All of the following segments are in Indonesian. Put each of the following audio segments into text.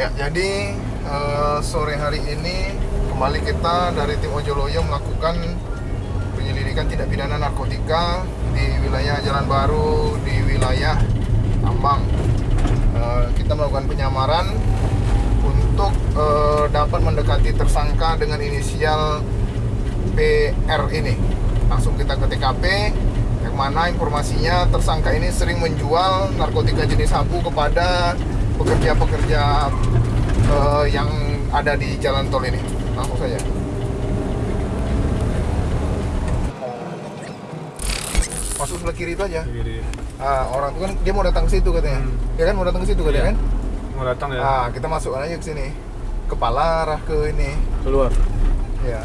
Jadi eh, sore hari ini kembali kita dari tim Ojoloyo melakukan penyelidikan tindak pidana narkotika di wilayah Jalan Baru di wilayah Tambang. Eh, kita melakukan penyamaran untuk eh, dapat mendekati tersangka dengan inisial PR ini. Langsung kita ke TKP yang mana informasinya tersangka ini sering menjual narkotika jenis sabu kepada pekerja-pekerja eh, yang ada di jalan tol ini. Langsung saja. Masuk sebelah kiri itu aja. Kiri. Ah, orang itu kan dia mau datang ke situ katanya. Ya kan mau datang ke situ katanya Iya. kan? Mau datang ya? Ah, kita masukkan aja ke sini. Kepala arah ke ini. Keluar. Ya.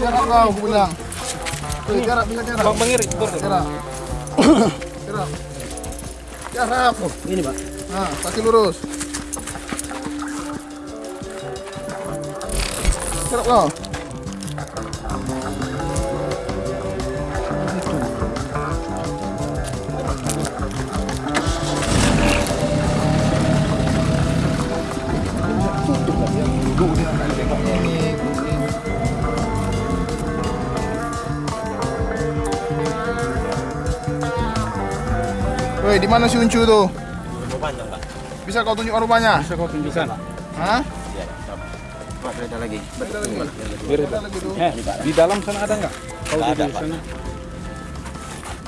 Jarak kau, aku bilang. Tuh, jarak, bisa jarak. Bang Bangir, Jarak. Jarak. Jarak. ini pak. Nah, kaki lurus. Jarak kau. Woi, di mana si Uncu tuh? panjang pak Bisa kau tunjuk rupanya? Bisa kau tunjukkan. Hah? iya pak beda lagi Ada lagi. Ada lagi tuh. Eh, di dalam sana ada nggak? Kau di ada, Pak. sana.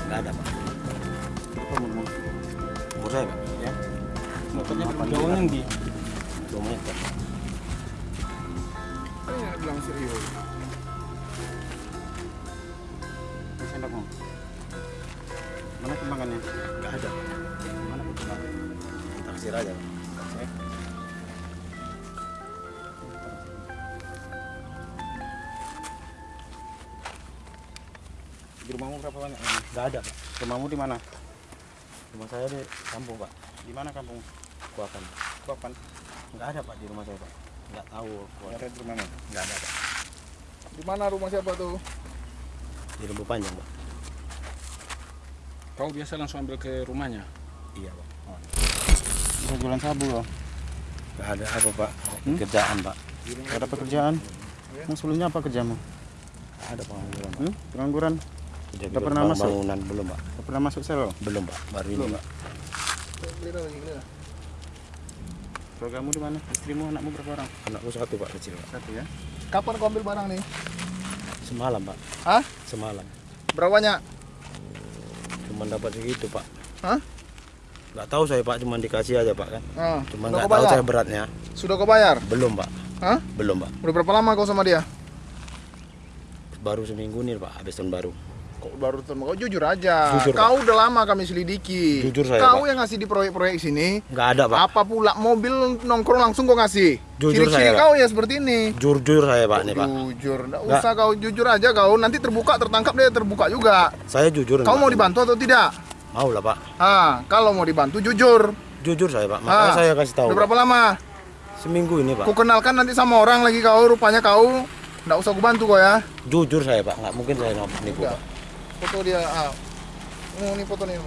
nggak ada pak umur saya pak ya Motornya jauhnya di. dua menit pak Ini yang bilang serius. Mana kembangannya nggak ada mana kembangan taksir aja Taksir. Di rumahmu berapa banyak? nggak ada pak rumahmu di mana rumah saya di kampung pak Di mana kampung? Kuapan Kapan? nggak ada pak di rumah saya pak nggak tahu Ada di rumahmu. nggak ada pak Di mana rumah siapa tuh? di lembu panjang pak Kau biasa langsung ambil ke rumahnya? iya pak Bisa jualan sabu loh. nggak ada apa pak kerjaan pak Nggak ada pekerjaan. Mau sebelumnya apa kerjamu? Ada pengangguran pak Hmm? Pengangguran. Di pernah masuk? bangunan belum pak Nggak pernah masuk sel? belum pak baru ini pak. Keluargamu di mana? Istrimu, anakmu berapa orang? anakku satu pak kecil pak Satu ya. Kapan kau ambil barang nih? semalam pak Hah? semalam Berapa banyak? Cuma dapat segitu pak Hah? nggak tahu saya pak cuma dikasih aja pak kan Ah, cuma sudah nggak tahu saya beratnya Sudah kau bayar? belum pak Hah? belum pak Udah berapa lama kau sama dia? baru seminggu nih pak habis tahun baru Kok baru terima? Kau jujur aja. Jujur, kau udah lama kami selidiki. Jujur saya, Kau Pak. yang ngasih di proyek-proyek sini. nggak ada pak Apa pula mobil nongkrong langsung kau ngasih? Jujur Ciri-ciri saya, Pak. kau ya seperti ini. jujur saya pak nih pak Jujur, nggak usah kau jujur aja kau. Nanti terbuka tertangkap dia terbuka juga. saya jujur Kau Pak. mau dibantu atau tidak? mau lah pak Ah, kalau mau dibantu jujur. jujur saya pak makanya Ah, saya kasih tahu Udah berapa lama? seminggu ini pak Ku kenalkan nanti sama orang lagi kau, rupanya kau nggak usah ku bantu kau ya. jujur saya pak nggak mungkin saya nipu pak Foto dia. Ah. Oh, ini foto nih.